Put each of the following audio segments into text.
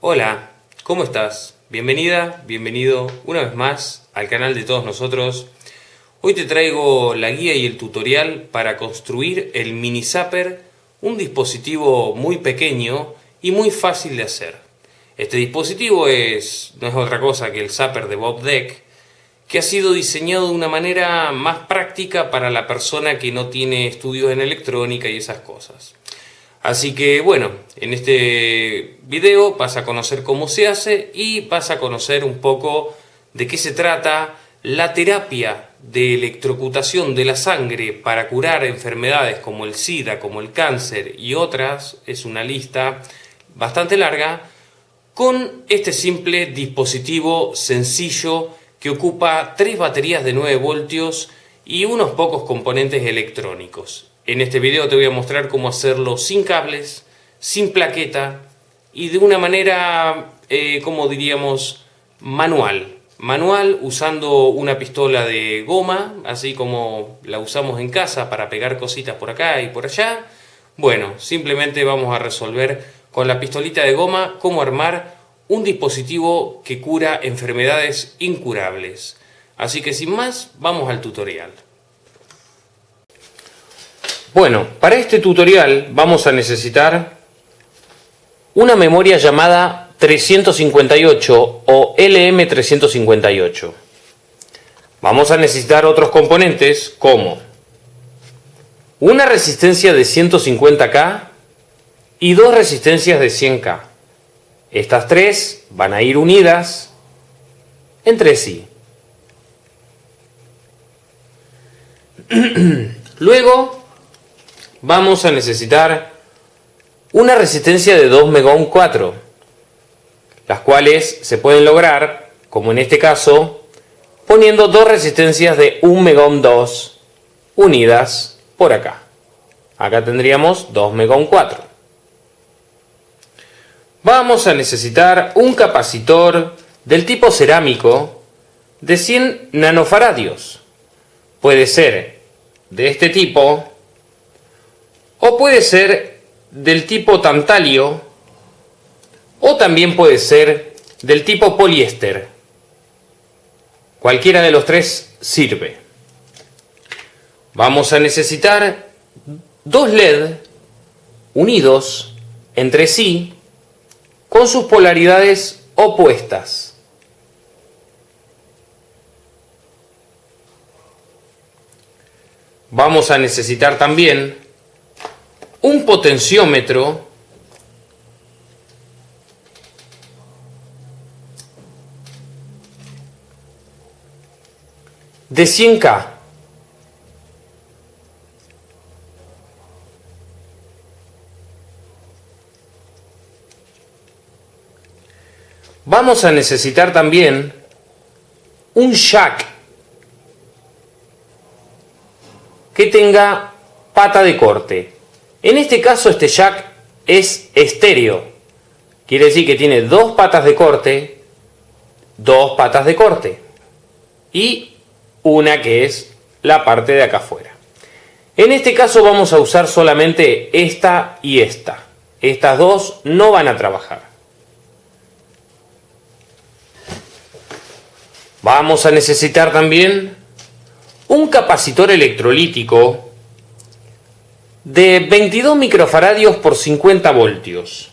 Hola, ¿cómo estás? Bienvenida, bienvenido una vez más al canal de todos nosotros. Hoy te traigo la guía y el tutorial para construir el mini zapper, un dispositivo muy pequeño y muy fácil de hacer. Este dispositivo es, no es otra cosa que el zapper de Bob Deck, que ha sido diseñado de una manera más práctica para la persona que no tiene estudios en electrónica y esas cosas. Así que bueno, en este video vas a conocer cómo se hace y vas a conocer un poco de qué se trata la terapia de electrocutación de la sangre para curar enfermedades como el SIDA, como el cáncer y otras, es una lista bastante larga, con este simple dispositivo sencillo que ocupa tres baterías de 9 voltios y unos pocos componentes electrónicos. En este video te voy a mostrar cómo hacerlo sin cables, sin plaqueta y de una manera, eh, como diríamos, manual. Manual usando una pistola de goma, así como la usamos en casa para pegar cositas por acá y por allá. Bueno, simplemente vamos a resolver con la pistolita de goma cómo armar un dispositivo que cura enfermedades incurables. Así que sin más, vamos al tutorial. Bueno, para este tutorial vamos a necesitar una memoria llamada 358 o LM358. Vamos a necesitar otros componentes como una resistencia de 150K y dos resistencias de 100K. Estas tres van a ir unidas entre sí. Luego vamos a necesitar una resistencia de 2 megohm 4, las cuales se pueden lograr, como en este caso, poniendo dos resistencias de 1 megohm 2 unidas por acá. Acá tendríamos 2 megohm 4. Vamos a necesitar un capacitor del tipo cerámico de 100 nanofaradios. Puede ser de este tipo o puede ser del tipo tantalio o también puede ser del tipo poliéster. Cualquiera de los tres sirve. Vamos a necesitar dos LED unidos entre sí con sus polaridades opuestas. Vamos a necesitar también un potenciómetro de 100K. Vamos a necesitar también un jack que tenga pata de corte. En este caso este jack es estéreo. Quiere decir que tiene dos patas de corte, dos patas de corte y una que es la parte de acá afuera. En este caso vamos a usar solamente esta y esta. Estas dos no van a trabajar. Vamos a necesitar también un capacitor electrolítico de 22 microfaradios por 50 voltios.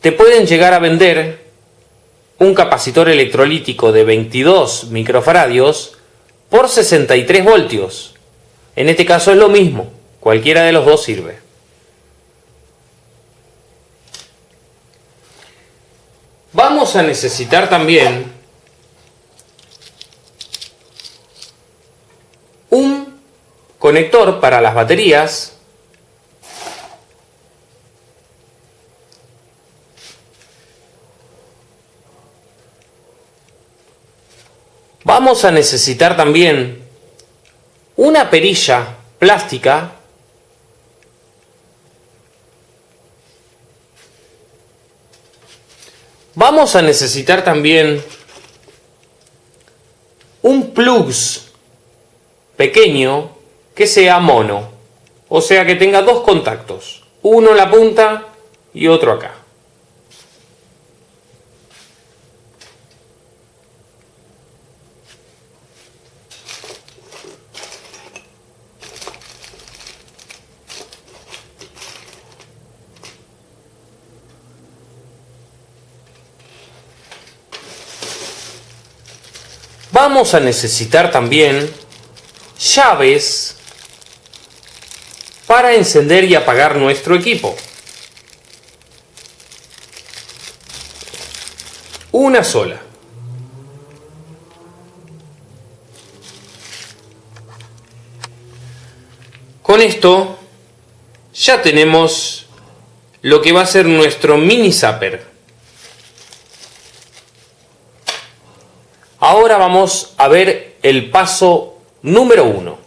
Te pueden llegar a vender un capacitor electrolítico de 22 microfaradios por 63 voltios. En este caso es lo mismo, cualquiera de los dos sirve. Vamos a necesitar también un conector para las baterías. Vamos a necesitar también una perilla plástica vamos a necesitar también un plugs pequeño que sea mono. O sea que tenga dos contactos, uno en la punta y otro acá. Vamos a necesitar también llaves para encender y apagar nuestro equipo. Una sola. Con esto ya tenemos lo que va a ser nuestro mini zapper. Ahora vamos a ver el paso número uno.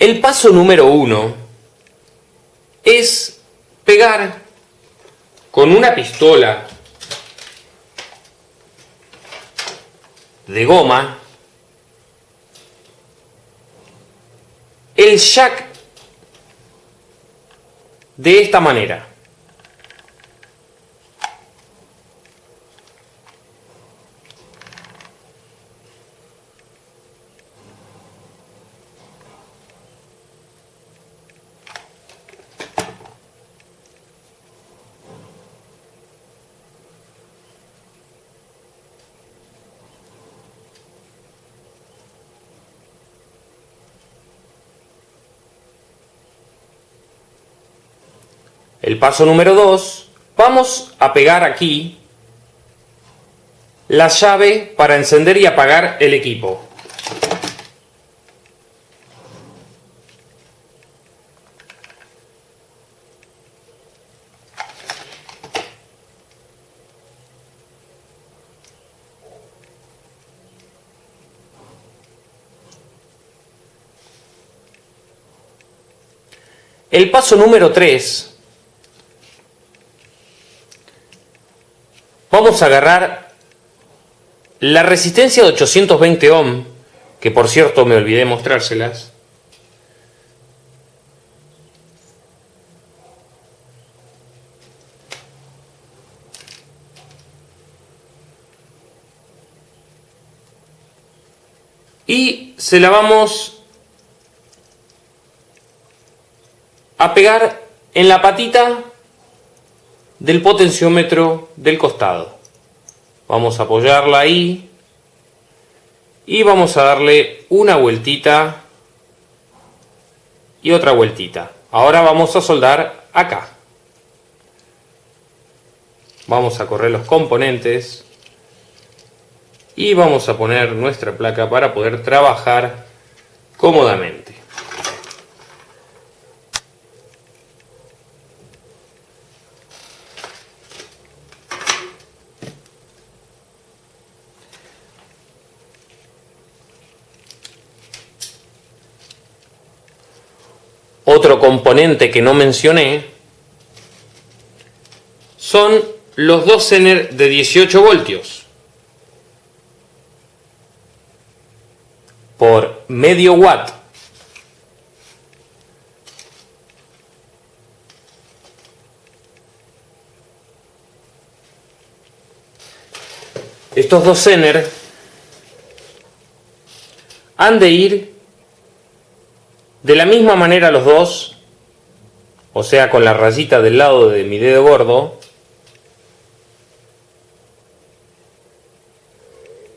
El paso número uno es pegar con una pistola de goma el jack de esta manera. El paso número 2, vamos a pegar aquí la llave para encender y apagar el equipo. El paso número 3 vamos a agarrar la resistencia de 820 ohm, que por cierto me olvidé mostrárselas. Y se la vamos a pegar en la patita del potenciómetro del costado. Vamos a apoyarla ahí y vamos a darle una vueltita y otra vueltita. Ahora vamos a soldar acá. Vamos a correr los componentes y vamos a poner nuestra placa para poder trabajar cómodamente. Otro componente que no mencioné son los dos Zener de 18 voltios. Por medio watt. Estos dos Zener han de ir de la misma manera los dos, o sea con la rayita del lado de mi dedo gordo,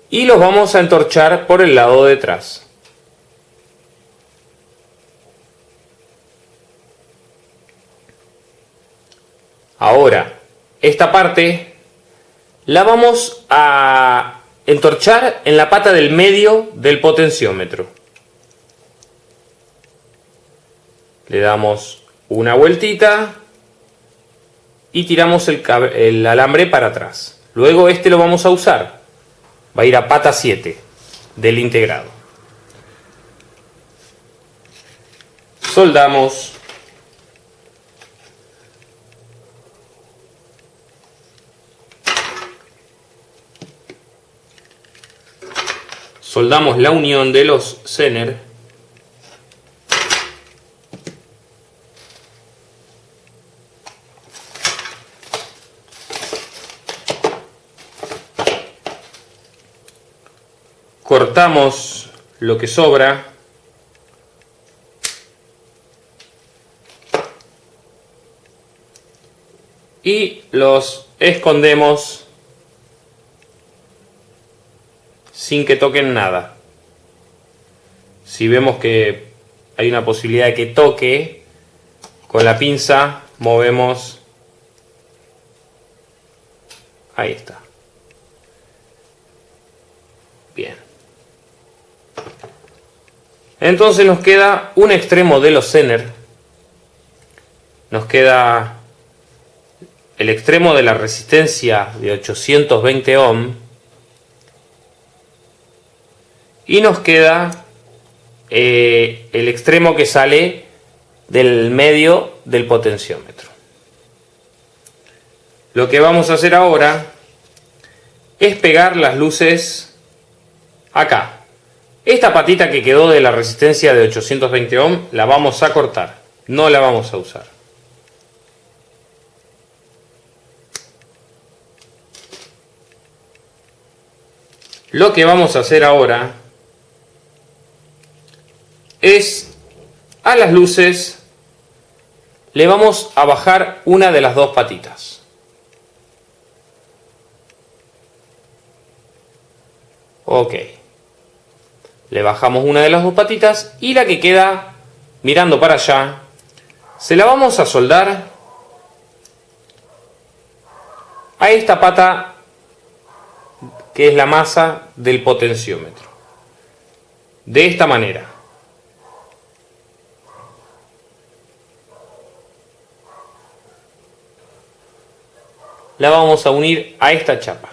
y los vamos a entorchar por el lado de atrás. Ahora, esta parte la vamos a entorchar en la pata del medio del potenciómetro. le damos una vueltita y tiramos el, alambre para atrás. Luego este lo vamos a usar. Va a ir a pata 7 del integrado. Soldamos. Soldamos la unión de los Zener cortamos lo que sobra y los escondemos sin que toquen nada. Si vemos que hay una posibilidad de que toque, con la pinza movemos. Ahí está. Bien. Entonces nos queda un extremo de los Zener. Nos queda el extremo de la resistencia de 820 ohm. Y nos queda eh, el extremo que sale del medio del potenciómetro. Lo que vamos a hacer ahora es pegar las luces acá. Esta patita que quedó de la resistencia de 820 ohm la vamos a cortar, no la vamos a usar. Lo que vamos a hacer ahora es a las luces le vamos a bajar una de las dos patitas. Ok. Le bajamos una de las dos patitas y la que queda mirando para allá, se la vamos a soldar a esta pata que es la masa del potenciómetro. De esta manera. La vamos a unir a esta chapa.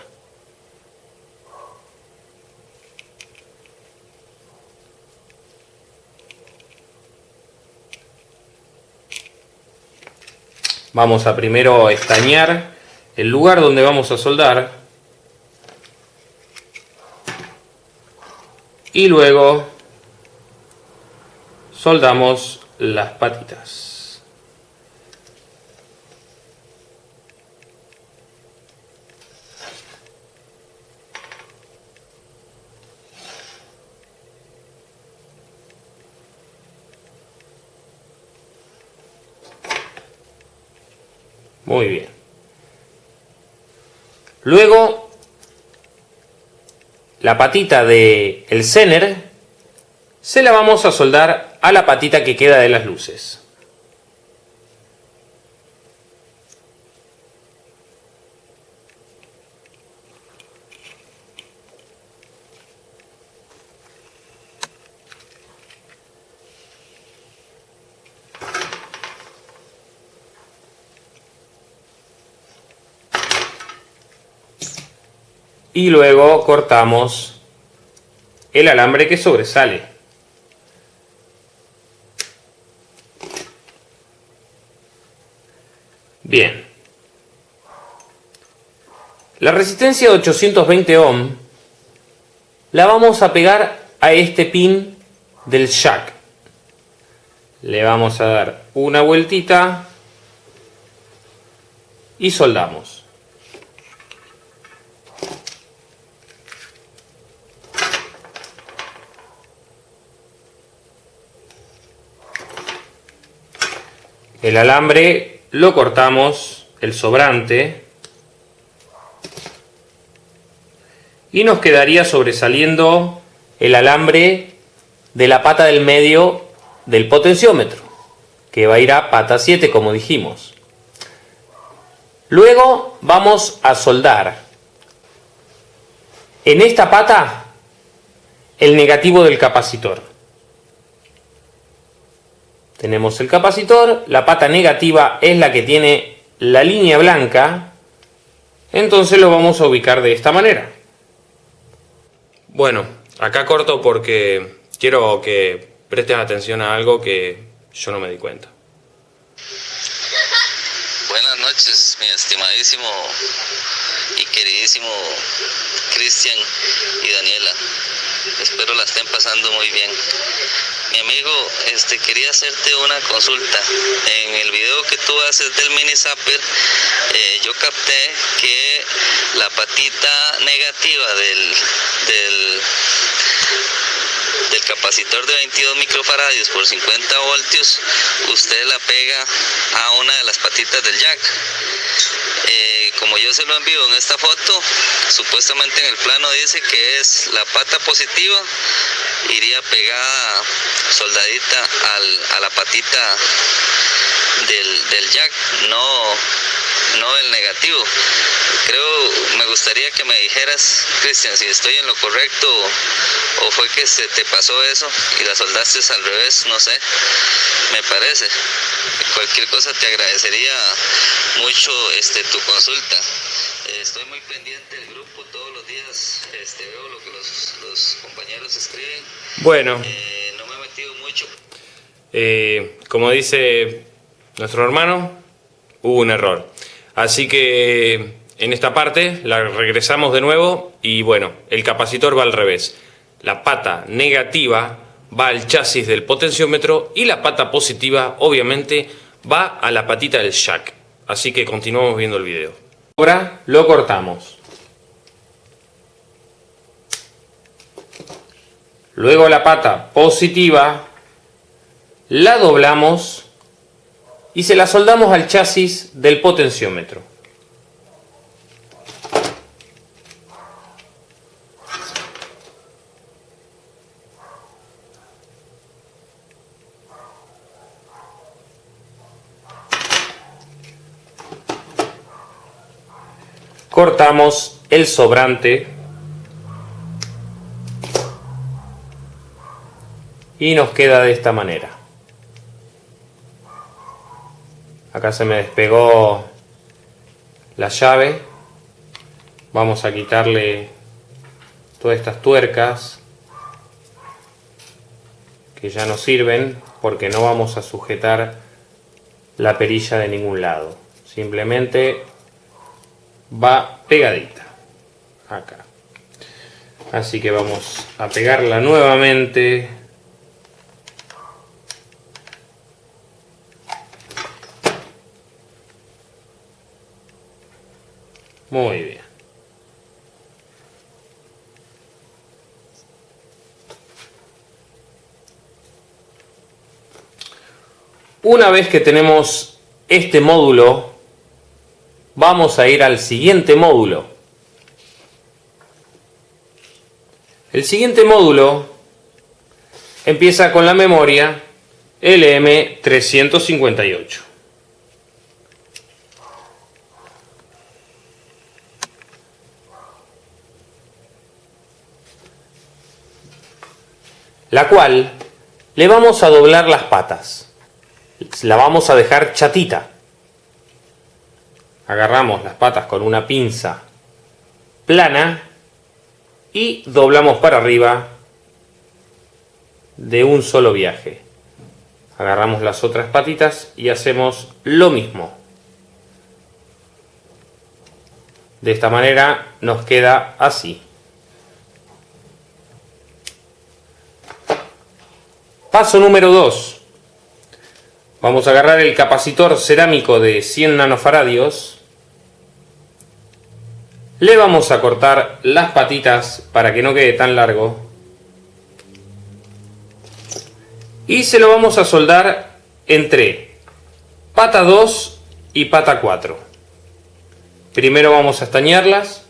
Vamos a primero estañar el lugar donde vamos a soldar. Y luego soldamos las patitas. Muy bien. Luego, la patita del el Zener se la vamos a soldar a la patita que queda de las luces. Y luego cortamos el alambre que sobresale. Bien. La resistencia de 820 ohm la vamos a pegar a este pin del jack. Le vamos a dar una vueltita y soldamos. El alambre lo cortamos, el sobrante, y nos quedaría sobresaliendo el alambre de la pata del medio del potenciómetro, que va a ir a pata 7 como dijimos. Luego vamos a soldar en esta pata el negativo del capacitor. Tenemos el capacitor, la pata negativa es la que tiene la línea blanca, entonces lo vamos a ubicar de esta manera. Bueno, acá corto porque quiero que presten atención a algo que yo no me di cuenta. Buenas noches, mi estimadísimo y queridísimo Cristian y Daniela. Espero la estén pasando muy bien. Mi amigo, este, quería hacerte una consulta. En el video que tú haces del mini zapper, eh, yo capté que la patita negativa del, del, del capacitor de 22 microfaradios por 50 voltios, usted la pega a una de las patitas del jack Eh, como yo se lo envío en esta foto, supuestamente en el plano dice que es la pata positiva, iría pegada soldadita a la patita del, del jack, no, no el negativo. Creo, me gustaría que me dijeras, Cristian, si estoy en lo correcto o fue que se te pasó eso y la soldaste al revés, no sé, me parece. Cualquier cosa te agradecería mucho este, tu consulta. estoy muy pendiente del grupo todos los días, este, veo lo que los, compañeros escriben. Bueno. Eh, no me he metido mucho. Eh, como dice nuestro hermano, hubo un error. Así que en esta parte la regresamos de nuevo y bueno, el capacitor va al revés. La pata negativa va al chasis del potenciómetro y la pata positiva obviamente va a la patita del jack. Así que continuamos viendo el video. Ahora lo cortamos. Luego la pata positiva la doblamos y se la soldamos al chasis del potenciómetro. cortamos el sobrante y nos queda de esta manera acá se me despegó la llave. Vamos a quitarle todas estas tuercas que ya no sirven porque no vamos a sujetar la perilla de ningún lado. Simplemente va pegadita acá. Así que vamos a pegarla nuevamente muy bien una vez que tenemos este módulo vamos a ir al siguiente módulo. El siguiente módulo empieza con la memoria LM358. La cual le vamos a doblar las patas. La vamos a dejar chatita agarramos las patas con una pinza plana y doblamos para arriba de un solo viaje. Agarramos las otras patitas y hacemos lo mismo. De esta manera nos queda así. Paso número 2. Vamos a agarrar el capacitor cerámico de 100 nanofaradios le vamos a cortar las patitas para que no quede tan largo. Y se lo vamos a soldar entre pata 2 y pata 4. Primero vamos a estañarlas.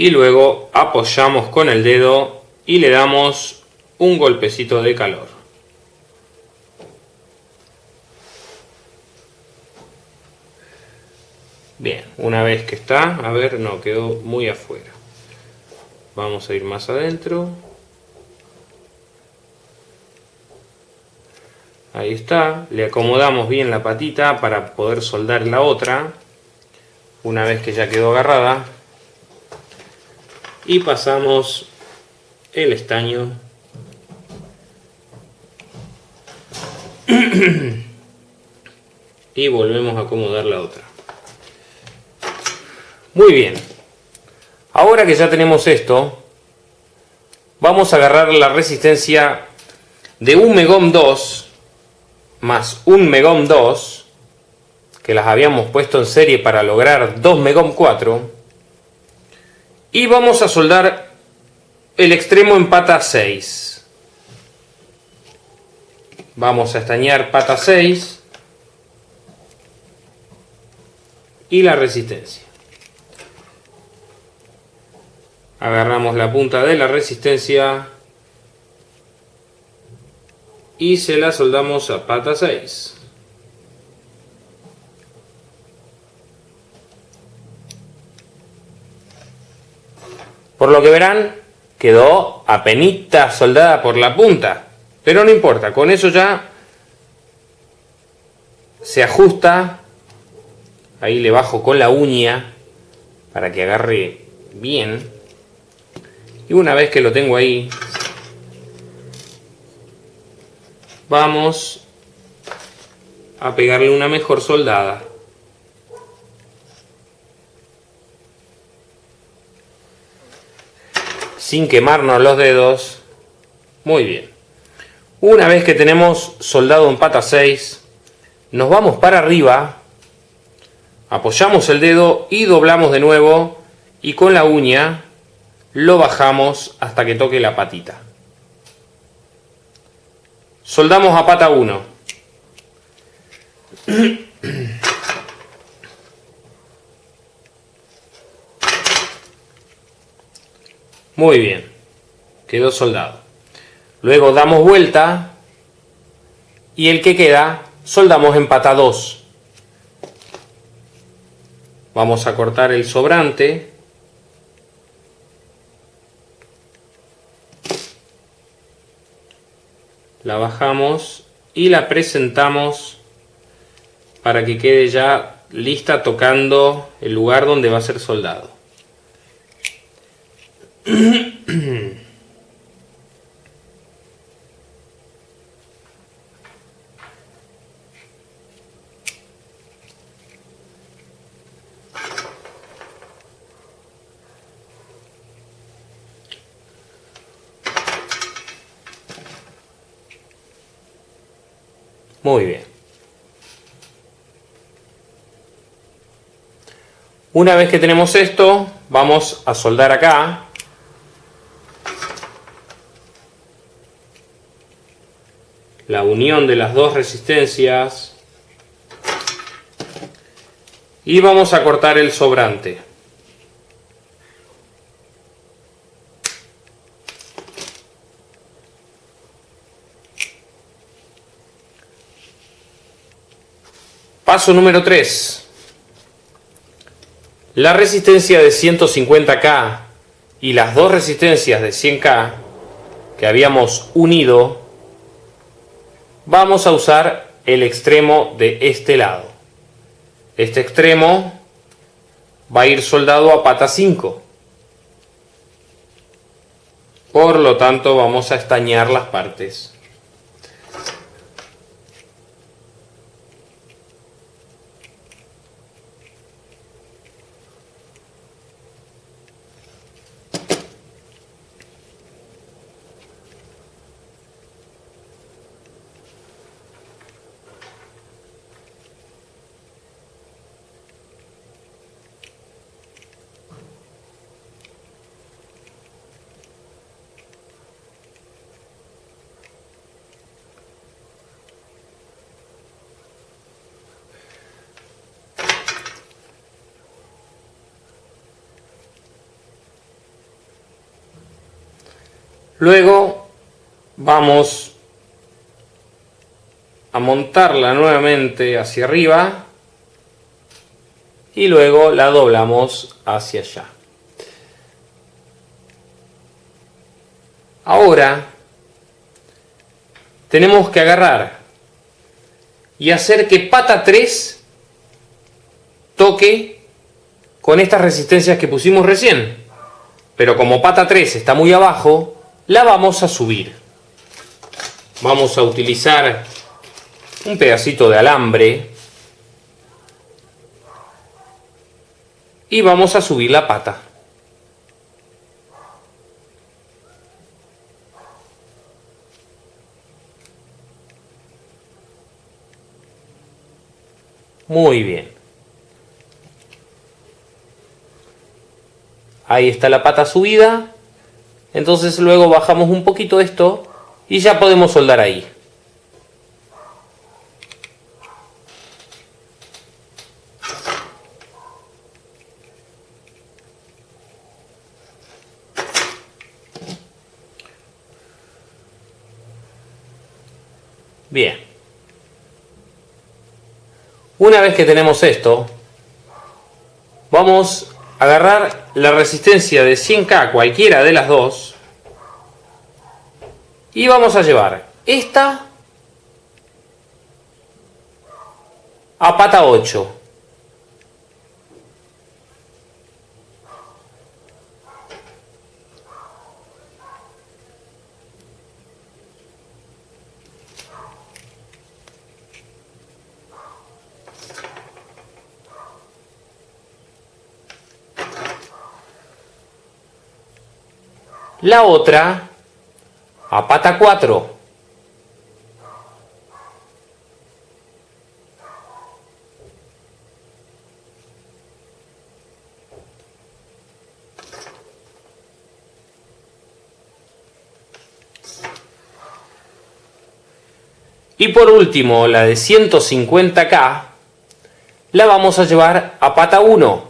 Y luego apoyamos con el dedo y le damos un golpecito de calor. Bien, una vez que está, a ver, no, quedó muy afuera. Vamos a ir más adentro. Ahí está, le acomodamos bien la patita para poder soldar la otra. Una vez que ya quedó agarrada, y pasamos el estaño. Y volvemos a acomodar la otra. Muy bien. Ahora que ya tenemos esto, vamos a agarrar la resistencia de un Megom 2 más un Megom 2, que las habíamos puesto en serie para lograr 2 Megom 4, y vamos a soldar el extremo en pata 6. Vamos a estañar pata 6 y la resistencia. Agarramos la punta de la resistencia y se la soldamos a pata 6. Por lo que verán, quedó apenita soldada por la punta. Pero no importa, con eso ya se ajusta. Ahí le bajo con la uña para que agarre bien. Y una vez que lo tengo ahí, vamos a pegarle una mejor soldada. Sin quemarnos los dedos. Muy bien. Una vez que tenemos soldado en pata 6, nos vamos para arriba, apoyamos el dedo y doblamos de nuevo y con la uña lo bajamos hasta que toque la patita. Soldamos a pata 1. Muy bien. Quedó soldado. Luego damos vuelta y el que queda soldamos en pata 2. Vamos a cortar el sobrante la bajamos y la presentamos para que quede ya lista tocando el lugar donde va a ser soldado. Muy bien. Una vez que tenemos esto, vamos a soldar acá. La unión de las dos resistencias. Y vamos a cortar el sobrante. Paso número 3. La resistencia de 150K y las dos resistencias de 100K que habíamos unido, vamos a usar el extremo de este lado. Este extremo va a ir soldado a pata 5. Por lo tanto vamos a estañar las partes. Luego vamos a montarla nuevamente hacia arriba y luego la doblamos hacia allá. Ahora tenemos que agarrar y hacer que pata 3 toque con estas resistencias que pusimos recién. Pero como pata 3 está muy abajo, la vamos a subir. Vamos a utilizar un pedacito de alambre y vamos a subir la pata. Muy bien. Ahí está la pata subida. Entonces luego bajamos un poquito esto y ya podemos soldar ahí. Bien. Una vez que tenemos esto, vamos agarrar la resistencia de 100K, cualquiera de las dos, y vamos a llevar esta a pata 8. La otra a pata 4. Y por último, la de 150K, la vamos a llevar a pata 1.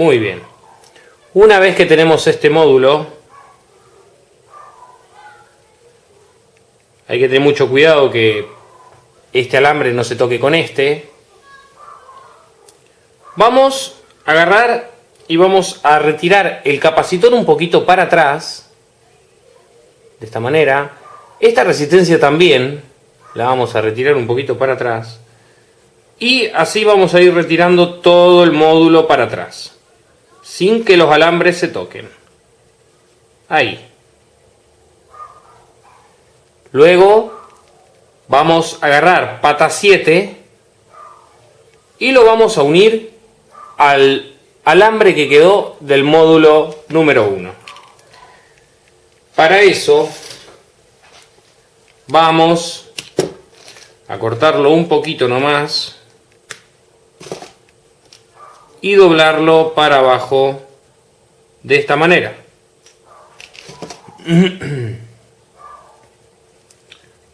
Muy bien. Una vez que tenemos este módulo, hay que tener mucho cuidado que este alambre no se toque con este. Vamos a agarrar y vamos a retirar el capacitor un poquito para atrás, de esta manera. Esta resistencia también la vamos a retirar un poquito para atrás. Y así vamos a ir retirando todo el módulo para atrás sin que los alambres se toquen. Ahí. Luego vamos a agarrar pata 7 y lo vamos a unir al alambre que quedó del módulo número 1. Para eso vamos a cortarlo un poquito nomás y doblarlo para abajo de esta manera.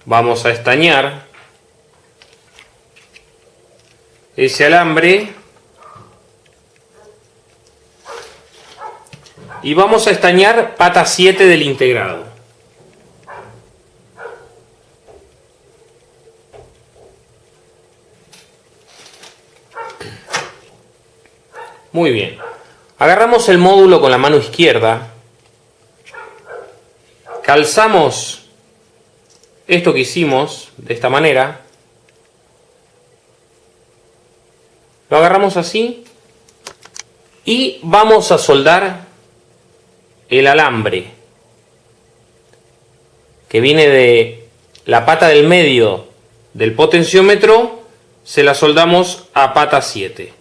Vamos a estañar ese alambre y vamos a estañar pata 7 del integrado. Muy bien. Agarramos el módulo con la mano izquierda. Calzamos esto que hicimos de esta manera. Lo agarramos así. Y vamos a soldar el alambre que viene de la pata del medio del potenciómetro, se la soldamos a pata 7.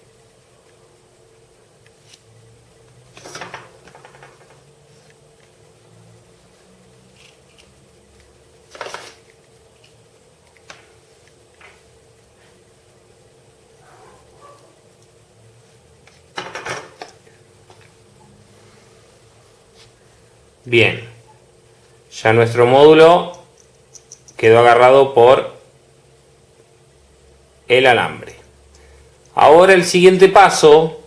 Bien, ya nuestro módulo quedó agarrado por el alambre. Ahora el siguiente paso,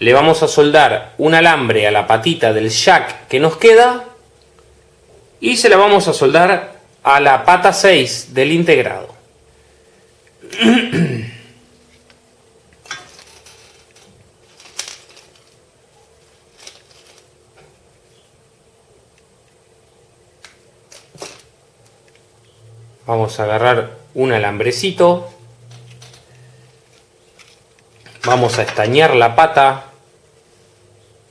le vamos a soldar un alambre a la patita del jack que nos queda y se la vamos a soldar a la pata 6 del integrado. Vamos a agarrar un alambrecito. Vamos a estañar la pata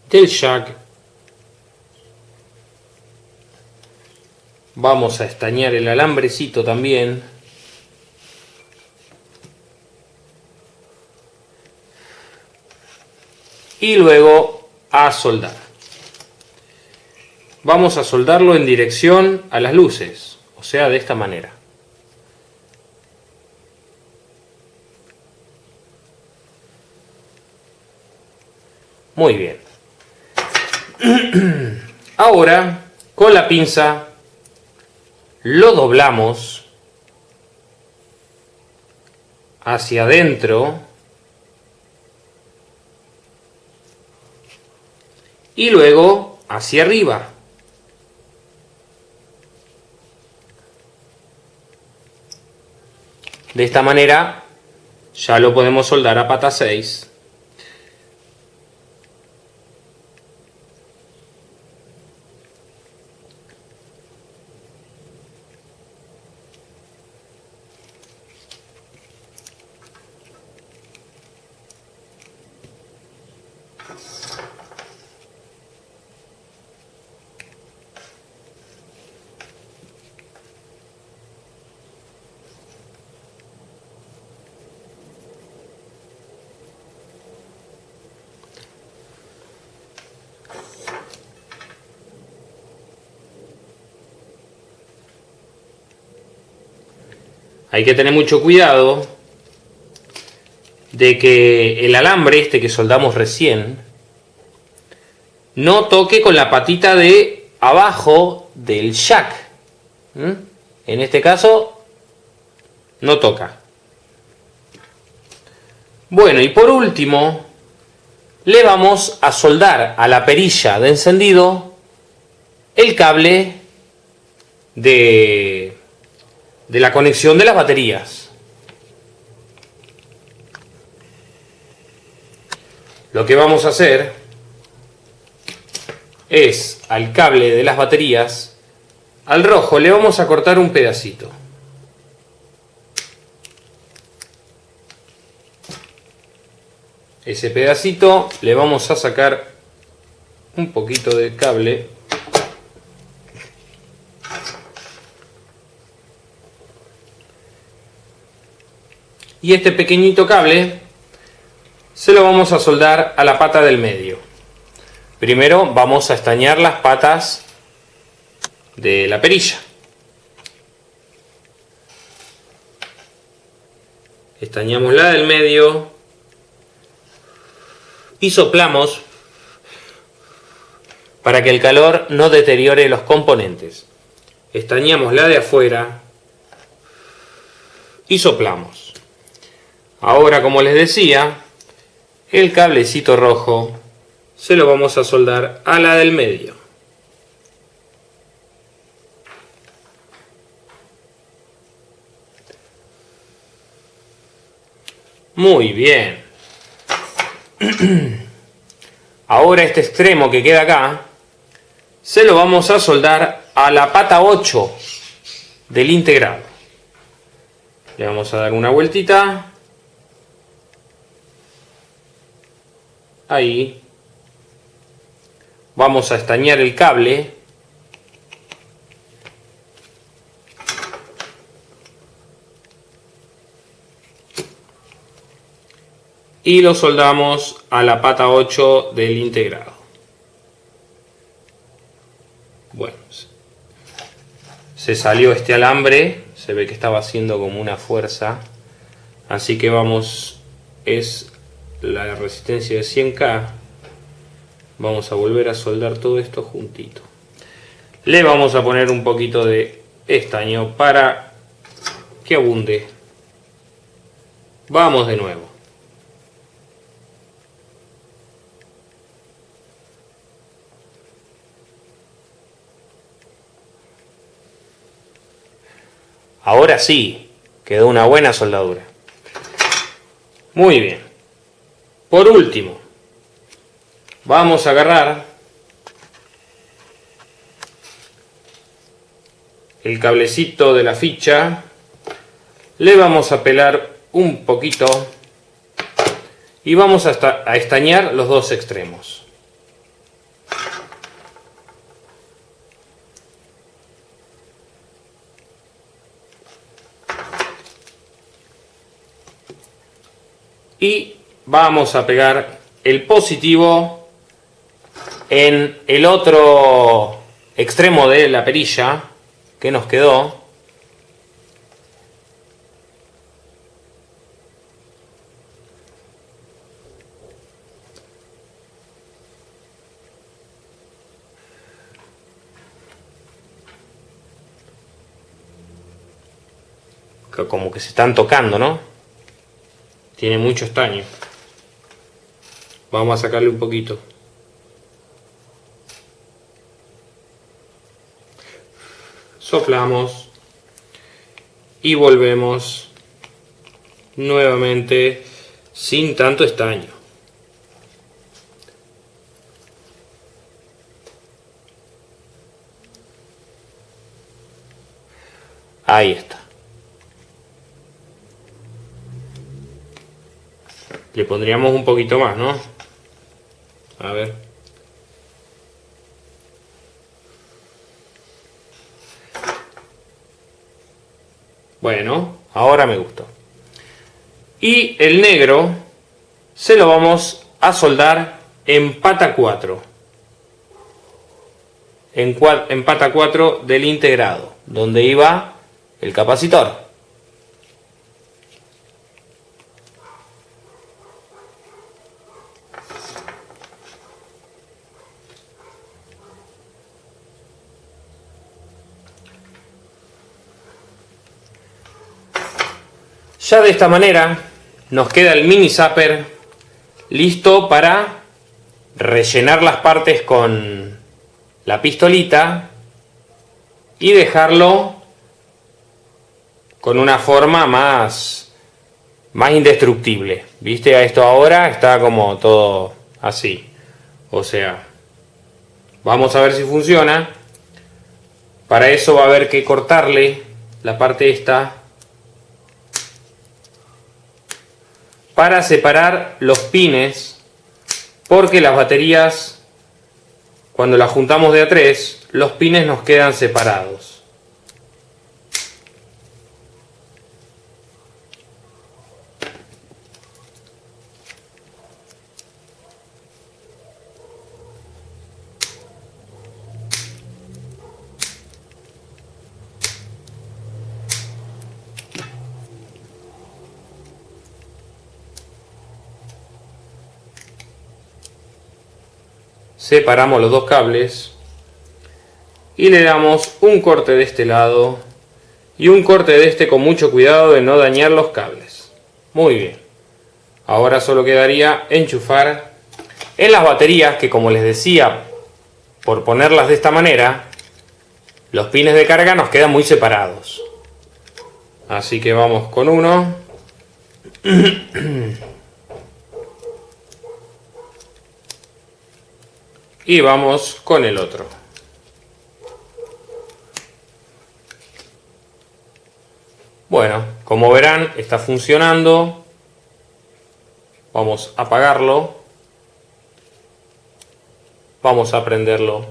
del jack. Vamos a estañar el alambrecito también. Y luego a soldar. Vamos a soldarlo en dirección a las luces, o sea, de esta manera. Muy bien. Ahora, con la pinza, lo doblamos hacia adentro y luego hacia arriba. De esta manera ya lo podemos soldar a pata 6. Hay que tener mucho cuidado de que el alambre este que soldamos recién no toque con la patita de abajo del jack. En este caso no toca. Bueno, y por último le vamos a soldar a la perilla de encendido el cable de de la conexión de las baterías. Lo que vamos a hacer es al cable de las baterías, al rojo le vamos a cortar un pedacito. Ese pedacito le vamos a sacar un poquito de cable y este pequeñito cable se lo vamos a soldar a la pata del medio. Primero vamos a estañar las patas de la perilla. Estañamos la del medio y soplamos para que el calor no deteriore los componentes. Estañamos la de afuera y soplamos. Ahora, como les decía, el cablecito rojo se lo vamos a soldar a la del medio. Muy bien. Ahora este extremo que queda acá, se lo vamos a soldar a la pata 8 del integrado. Le vamos a dar una vueltita. Ahí. Vamos a estañar el cable. Y lo soldamos a la pata 8 del integrado. Bueno se salió este alambre. Se ve que estaba haciendo como una fuerza. Así que vamos es la resistencia de 100K, vamos a volver a soldar todo esto juntito. Le vamos a poner un poquito de estaño para que abunde. Vamos de nuevo. Ahora sí, quedó una buena soldadura. Muy bien. Por último, vamos a agarrar el cablecito de la ficha le vamos a pelar un poquito y vamos a, a estañar los dos extremos. y vamos a pegar el positivo en el otro extremo de la perilla que nos quedó como que se están tocando, ¿no? Tiene mucho estaño. Vamos a sacarle un poquito. Soplamos. Y volvemos nuevamente sin tanto estaño. Ahí está. Le pondríamos un poquito más, ¿no? A ver. Bueno, ahora me gustó. Y el negro se lo vamos a soldar en pata 4. En, pata 4 del integrado, donde iba el capacitor. Ya de esta manera nos queda el mini zapper listo para rellenar las partes con la pistolita y dejarlo con una forma más, más indestructible. ¿Viste? A esto ahora está como todo así. O sea, vamos a ver si funciona. Para eso va a haber que cortarle la parte esta para separar los pines porque las baterías cuando las juntamos de a tres los pines nos quedan separados separamos los dos cables y le damos un corte de este lado y un corte de este con mucho cuidado de no dañar los cables. Muy bien. Ahora solo quedaría enchufar en las baterías que como les decía por ponerlas de esta manera los pines de carga nos quedan muy separados. Así que vamos con uno y vamos con el otro. Bueno, como verán está funcionando. Vamos a apagarlo. Vamos a prenderlo.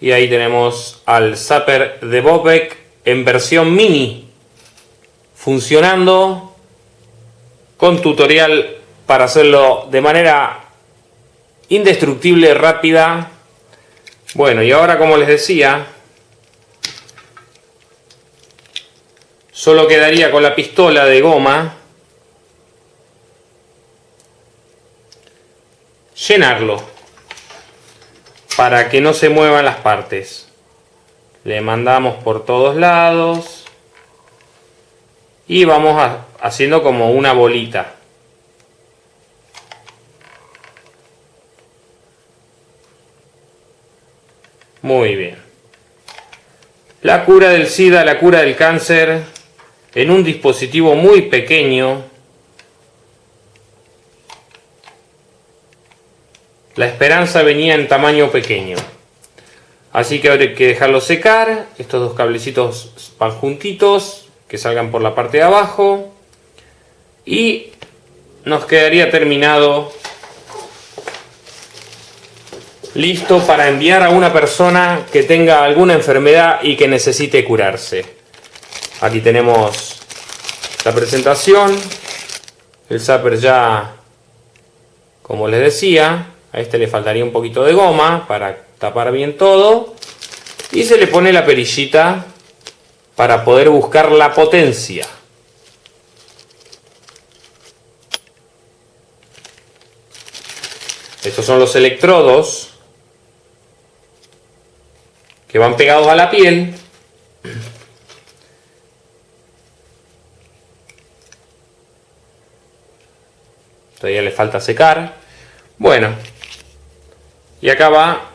Y ahí tenemos al Zapper de Bobek en versión mini. Funcionando con tutorial para hacerlo de manera indestructible, rápida. Bueno, y ahora como les decía, solo quedaría con la pistola de goma llenarlo para que no se muevan las partes. Le mandamos por todos lados y vamos haciendo como una bolita. Muy bien. La cura del SIDA, la cura del cáncer, en un dispositivo muy pequeño. La esperanza venía en tamaño pequeño. Así que ahora hay que dejarlo secar. Estos dos cablecitos van juntitos, que salgan por la parte de abajo. Y nos quedaría terminado listo para enviar a una persona que tenga alguna enfermedad y que necesite curarse. Aquí tenemos la presentación, el zapper ya, como les decía, a este le faltaría un poquito de goma para tapar bien todo y se le pone la perillita para poder buscar la potencia. Estos son los electrodos que van pegados a la piel. Todavía le falta secar. Bueno, y acá va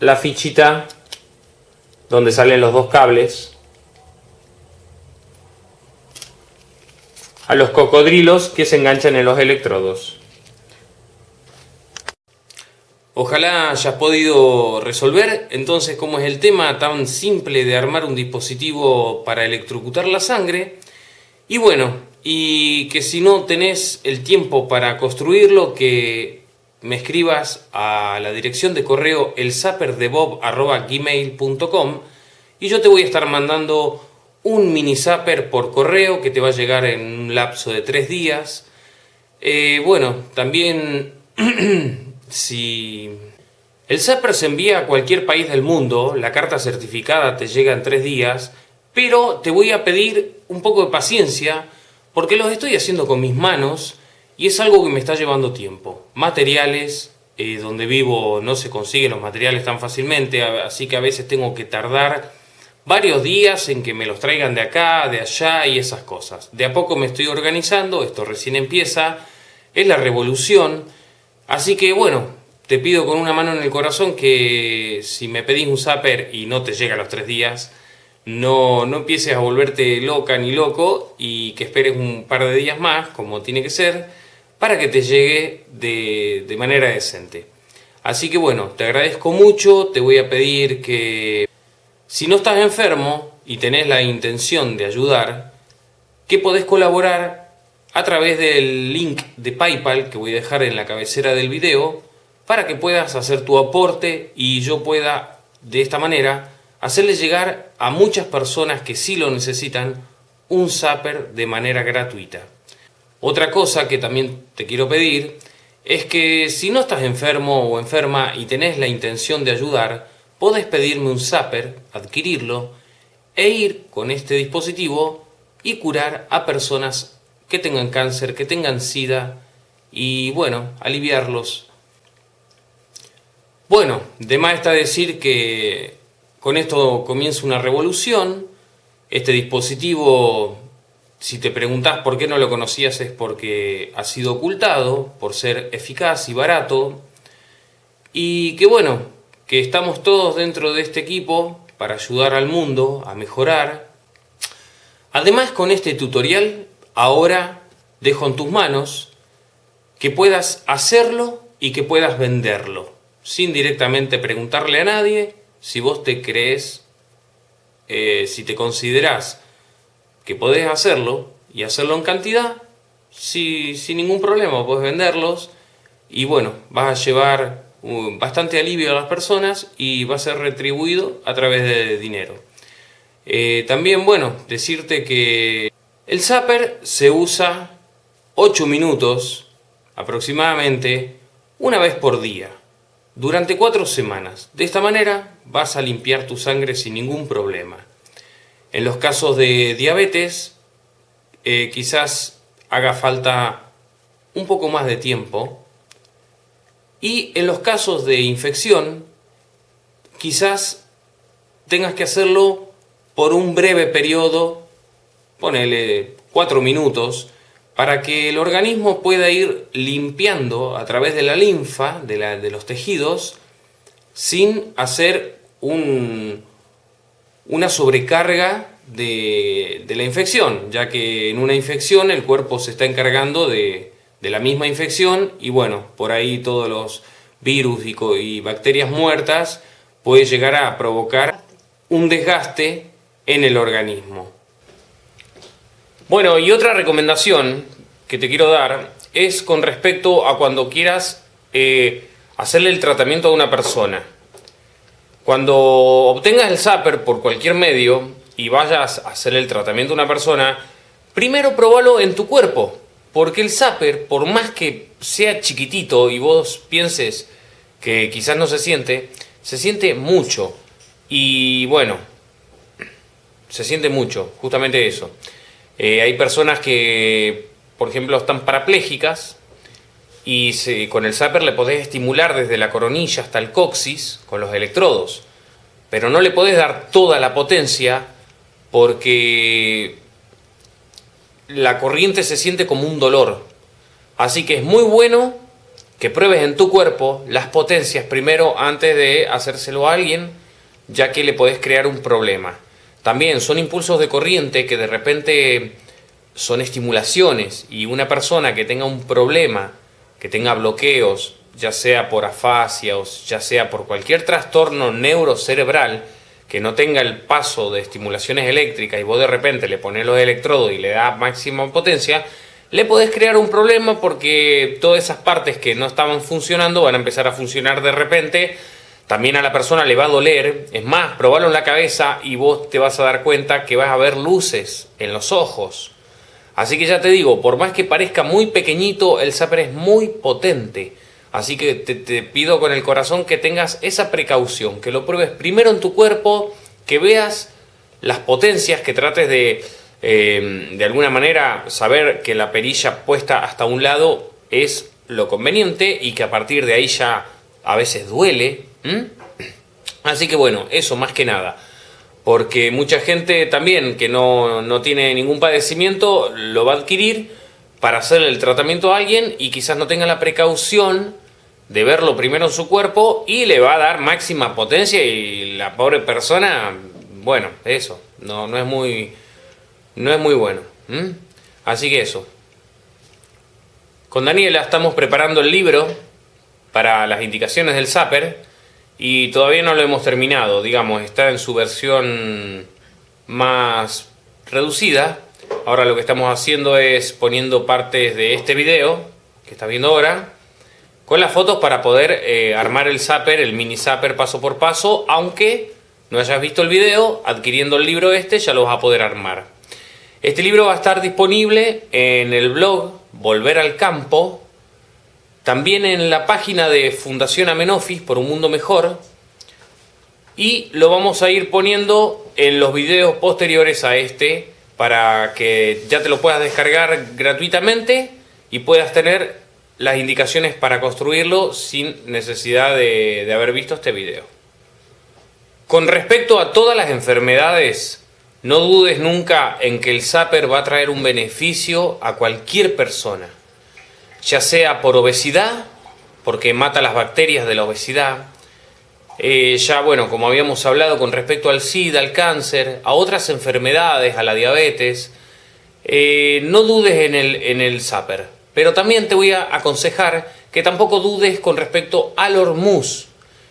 la fichita donde salen los dos cables a los cocodrilos que se enganchan en los electrodos. Ojalá hayas podido resolver entonces cómo es el tema tan simple de armar un dispositivo para electrocutar la sangre. Y bueno, y que si no tenés el tiempo para construirlo, que me escribas a la dirección de correo elsaperdebob.gmail.com y yo te voy a estar mandando un mini zapper por correo que te va a llegar en un lapso de tres días. Eh, bueno, también si el zapper se envía a cualquier país del mundo, la carta certificada te llega en tres días, pero te voy a pedir un poco de paciencia porque los estoy haciendo con mis manos y es algo que me está llevando tiempo. Materiales, eh, donde vivo no se consiguen los materiales tan fácilmente, así que a veces tengo que tardar varios días en que me los traigan de acá, de allá y esas cosas. De a poco me estoy organizando, esto recién empieza, es la revolución, así que bueno, te pido con una mano en el corazón que si me pedís un zapper y no te llega a los tres días, no, no empieces a volverte loca ni loco y que esperes un par de días más, como tiene que ser, para que te llegue de, manera decente. Así que bueno, te agradezco mucho, te voy a pedir que si no estás enfermo y tenés la intención de ayudar, que podés colaborar a través del link de Paypal que voy a dejar en la cabecera del video para que puedas hacer tu aporte y yo pueda de esta manera hacerle llegar a muchas personas que sí lo necesitan un zapper de manera gratuita. Otra cosa que también te quiero pedir es que si no estás enfermo o enferma y tenés la intención de ayudar, podés pedirme un zapper, adquirirlo e ir con este dispositivo y curar a personas que tengan cáncer, que tengan sida y bueno, aliviarlos. Bueno, de más está decir que con esto comienza una revolución. Este dispositivo si te preguntás por qué no lo conocías es porque ha sido ocultado, por ser eficaz y barato. Y que bueno, que estamos todos dentro de este equipo para ayudar al mundo a mejorar. Además con este tutorial ahora dejo en tus manos que puedas hacerlo y que puedas venderlo, sin directamente preguntarle a nadie si vos te crees, eh, si te considerás que podés hacerlo y hacerlo en cantidad sin ningún problema, puedes venderlos y bueno, vas a llevar bastante alivio a las personas y va a ser retribuido a través de dinero. Eh, también, bueno, decirte que el zapper se usa 8 minutos aproximadamente una vez por día durante 4 semanas. De esta manera vas a limpiar tu sangre sin ningún problema. En los casos de diabetes, eh, quizás haga falta un poco más de tiempo. Y en los casos de infección, quizás tengas que hacerlo por un breve periodo, ponele cuatro minutos, para que el organismo pueda ir limpiando a través de la linfa, de, de los tejidos, sin hacer un, una sobrecarga de, la infección, ya que en una infección el cuerpo se está encargando de, la misma infección y bueno, por ahí todos los virus y, bacterias muertas puede llegar a provocar un desgaste en el organismo. Bueno, y otra recomendación que te quiero dar es con respecto a cuando quieras eh, hacerle el tratamiento a una persona. Cuando obtengas el zapper por cualquier medio y vayas a hacerle el tratamiento a una persona, primero probalo en tu cuerpo. Porque el zapper, por más que sea chiquitito y vos pienses que quizás no se siente, se siente mucho. Y bueno, se siente mucho, justamente eso. Eh, hay personas que, por ejemplo, están parapléjicas y con el zapper le podés estimular desde la coronilla hasta el coxis con los electrodos. Pero no le podés dar toda la potencia porque la corriente se siente como un dolor. Así que es muy bueno que pruebes en tu cuerpo las potencias primero antes de hacérselo a alguien, ya que le podés crear un problema. También son impulsos de corriente que de repente son estimulaciones y una persona que tenga un problema, que tenga bloqueos, ya sea por afasia o ya sea por cualquier trastorno neurocerebral, que no tenga el paso de estimulaciones eléctricas y vos de repente le pones los electrodos y le das máxima potencia, le podés crear un problema porque todas esas partes que no estaban funcionando van a empezar a funcionar de repente. También a la persona le va a doler. Es más, probalo en la cabeza y vos te vas a dar cuenta que vas a ver luces en los ojos. Así que ya te digo, por más que parezca muy pequeñito, el zapper es muy potente. Así que te, pido con el corazón que tengas esa precaución, que lo pruebes primero en tu cuerpo, que veas las potencias, que trates de, eh, de alguna manera, saber que la perilla puesta hasta un lado es lo conveniente y que a partir de ahí ya a veces duele. Así que bueno, eso más que nada. Porque mucha gente también que no, no tiene ningún padecimiento lo va a adquirir para hacer el tratamiento a alguien y quizás no tenga la precaución de verlo primero en su cuerpo y le va a dar máxima potencia y la pobre persona, bueno, eso, no, no es muy no es muy bueno. Así que eso. Con Daniela estamos preparando el libro para las indicaciones del Zapper y todavía no lo hemos terminado, digamos, está en su versión más reducida, Ahora lo que estamos haciendo es poniendo partes de este video que está viendo ahora con las fotos para poder eh, armar el zapper, el mini zapper paso por paso, aunque no hayas visto el video, adquiriendo el libro este ya lo vas a poder armar. Este libro va a estar disponible en el blog Volver al Campo, también en la página de Fundación Amenofis por un mundo mejor, y lo vamos a ir poniendo en los videos posteriores a este para que ya te lo puedas descargar gratuitamente y puedas tener las indicaciones para construirlo sin necesidad de, haber visto este video. Con respecto a todas las enfermedades, no dudes nunca en que el Zapper va a traer un beneficio a cualquier persona, ya sea por obesidad, porque mata las bacterias de la obesidad, eh, ya bueno, como habíamos hablado con respecto al SIDA, al cáncer, a otras enfermedades, a la diabetes, eh, no dudes en el, en el Zapper. Pero también te voy a aconsejar que tampoco dudes con respecto al Hormuz.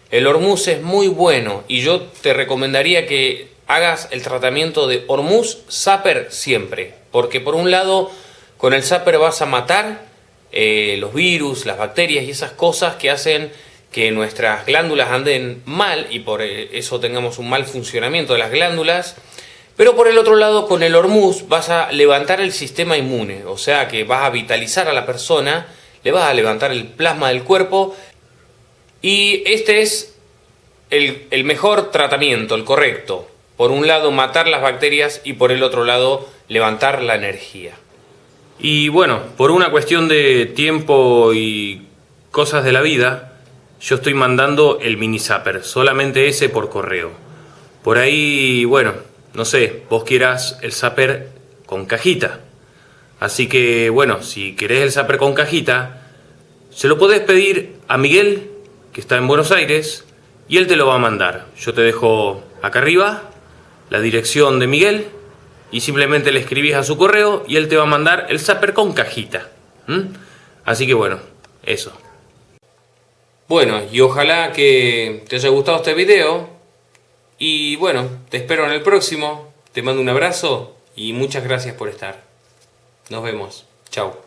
El Hormuz es muy bueno y yo te recomendaría que hagas el tratamiento de Hormuz Zapper siempre. Porque por un lado, con el Zapper vas a matar eh, los virus, las bacterias y esas cosas que hacen que nuestras glándulas anden mal y por eso tengamos un mal funcionamiento de las glándulas. Pero por el otro lado, con el hormuz vas a levantar el sistema inmune, o sea que vas a vitalizar a la persona, le vas a levantar el plasma del cuerpo y este es el mejor tratamiento, el correcto. Por un lado matar las bacterias y por el otro lado levantar la energía. Y bueno, por una cuestión de tiempo y cosas de la vida, yo estoy mandando el mini zapper, solamente ese por correo. Por ahí, bueno, no sé, vos quieras el zapper con cajita. Así que, bueno, si querés el zapper con cajita, se lo podés pedir a Miguel, que está en Buenos Aires, y él te lo va a mandar. Yo te dejo acá arriba la dirección de Miguel y simplemente le escribís a su correo y él te va a mandar el zapper con cajita. Así que bueno, eso. Bueno, y ojalá que te haya gustado este video. Y bueno, te espero en el próximo. Te mando un abrazo y muchas gracias por estar. Nos vemos. Chao.